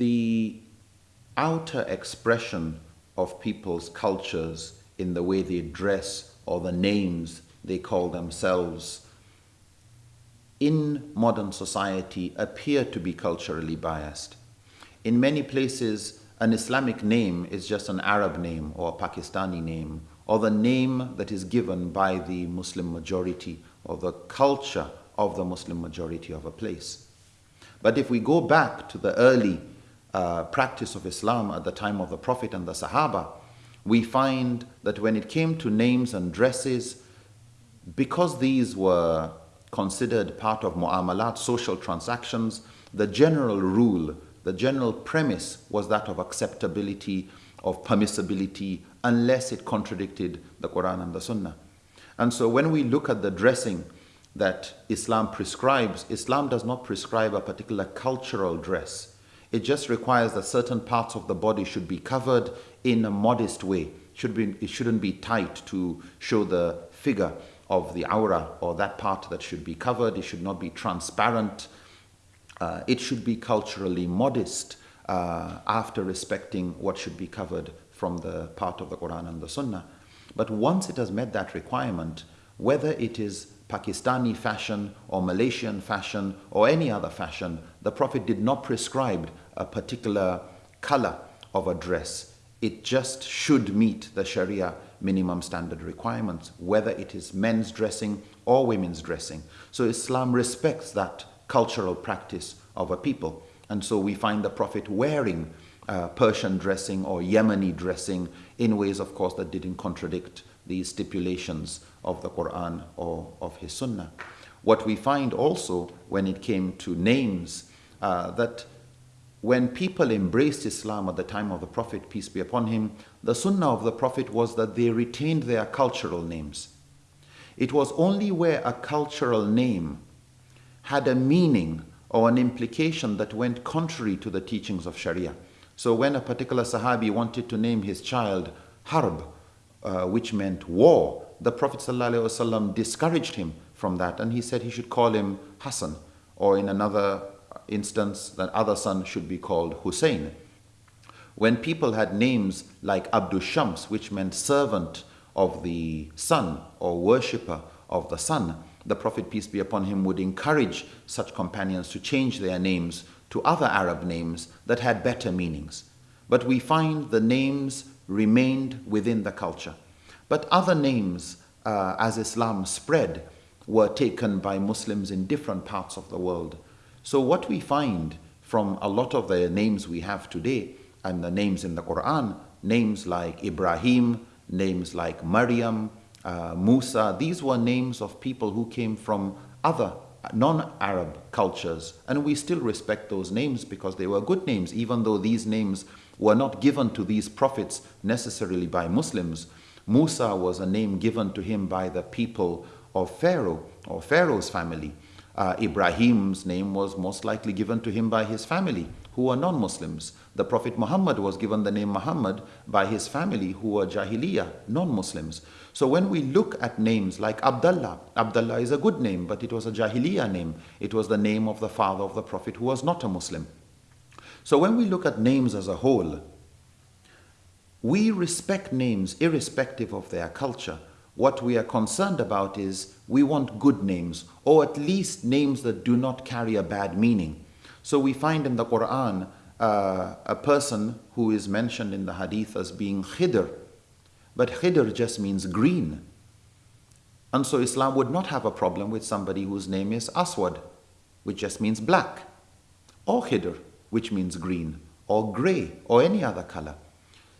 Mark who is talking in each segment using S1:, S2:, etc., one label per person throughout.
S1: the outer expression of people's cultures in the way they dress or the names they call themselves in modern society appear to be culturally biased. In many places, an Islamic name is just an Arab name or a Pakistani name or the name that is given by the Muslim majority or the culture of the Muslim majority of a place. But if we go back to the early uh, practice of Islam at the time of the Prophet and the Sahaba, we find that when it came to names and dresses, because these were considered part of mu'amalat, social transactions, the general rule, the general premise was that of acceptability, of permissibility, unless it contradicted the Quran and the Sunnah. And so when we look at the dressing that Islam prescribes, Islam does not prescribe a particular cultural dress. It just requires that certain parts of the body should be covered in a modest way. Should be, it shouldn't be tight to show the figure of the aura or that part that should be covered. It should not be transparent. Uh, it should be culturally modest uh, after respecting what should be covered from the part of the Quran and the Sunnah. But once it has met that requirement, whether it is Pakistani fashion or Malaysian fashion or any other fashion, the Prophet did not prescribe a particular color of a dress. It just should meet the Sharia minimum standard requirements, whether it is men's dressing or women's dressing. So Islam respects that cultural practice of a people. And so we find the Prophet wearing uh, Persian dressing or Yemeni dressing in ways, of course, that didn't contradict the stipulations of the Quran or of his Sunnah. What we find also when it came to names, uh, that when people embraced Islam at the time of the Prophet, peace be upon him, the Sunnah of the Prophet was that they retained their cultural names. It was only where a cultural name had a meaning or an implication that went contrary to the teachings of Sharia. So when a particular Sahabi wanted to name his child Harb, uh, which meant war, the Prophet ﷺ discouraged him from that and he said he should call him Hassan or in another instance that other son should be called Hussein. When people had names like Abdul Shams which meant servant of the sun or worshipper of the sun, the Prophet peace be upon him would encourage such companions to change their names to other Arab names that had better meanings. But we find the names remained within the culture. But other names, uh, as Islam spread, were taken by Muslims in different parts of the world. So what we find from a lot of the names we have today and the names in the Quran, names like Ibrahim, names like Maryam, uh, Musa, these were names of people who came from other non-Arab cultures and we still respect those names because they were good names even though these names were not given to these prophets necessarily by Muslims. Musa was a name given to him by the people of Pharaoh or Pharaoh's family. Uh, Ibrahim's name was most likely given to him by his family who were non-Muslims. The Prophet Muhammad was given the name Muhammad by his family who were Jahiliyyah, non-Muslims. So when we look at names like Abdullah, Abdullah is a good name, but it was a Jahiliyyah name. It was the name of the father of the Prophet who was not a Muslim. So when we look at names as a whole, we respect names irrespective of their culture. What we are concerned about is we want good names, or at least names that do not carry a bad meaning. So we find in the Quran uh, a person who is mentioned in the hadith as being Khidr, but Khidr just means green. And so Islam would not have a problem with somebody whose name is Aswad, which just means black, or Khidr, which means green, or gray, or any other color.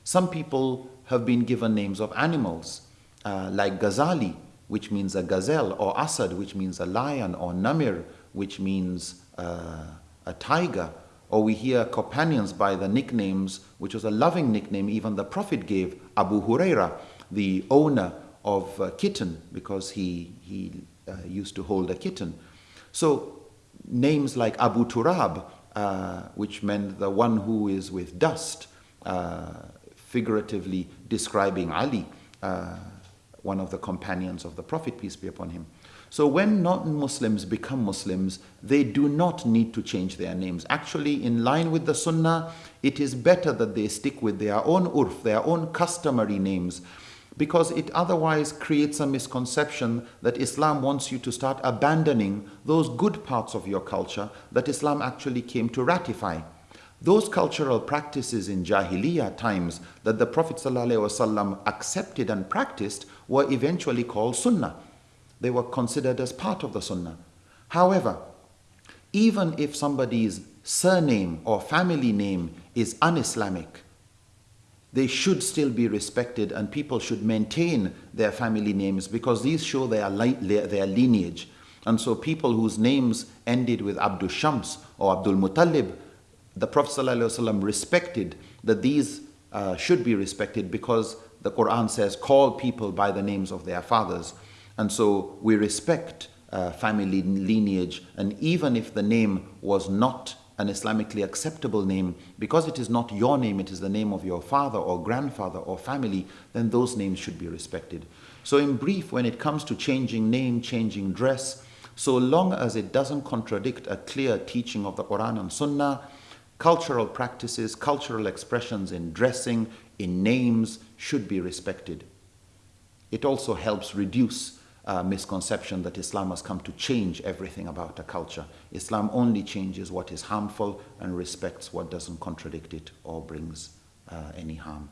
S1: Some people have been given names of animals, uh, like Ghazali, which means a gazelle, or Asad, which means a lion, or Namir, which means uh, a tiger. Or we hear companions by the nicknames, which was a loving nickname even the Prophet gave Abu Huraira, the owner of a kitten, because he, he uh, used to hold a kitten. So names like Abu Turab, uh, which meant the one who is with dust, uh, figuratively describing Ali, uh, one of the companions of the Prophet, peace be upon him. So when non-Muslims become Muslims, they do not need to change their names. Actually, in line with the Sunnah, it is better that they stick with their own urf, their own customary names, because it otherwise creates a misconception that Islam wants you to start abandoning those good parts of your culture that Islam actually came to ratify. Those cultural practices in Jahiliyyah times that the Prophet ﷺ accepted and practiced were eventually called Sunnah. They were considered as part of the Sunnah. However, even if somebody's surname or family name is un-Islamic, they should still be respected and people should maintain their family names because these show their, their lineage. And so people whose names ended with Abdul Shams or Abdul Muttalib, the Prophet ﷺ respected that these uh, should be respected because the Quran says, call people by the names of their fathers. And so we respect uh, family lineage, and even if the name was not an Islamically acceptable name, because it is not your name, it is the name of your father or grandfather or family, then those names should be respected. So, in brief, when it comes to changing name, changing dress, so long as it doesn't contradict a clear teaching of the Quran and Sunnah, cultural practices, cultural expressions in dressing, in names should be respected. It also helps reduce uh, misconception that Islam has come to change everything about a culture. Islam only changes what is harmful and respects what doesn't contradict it or brings uh, any harm.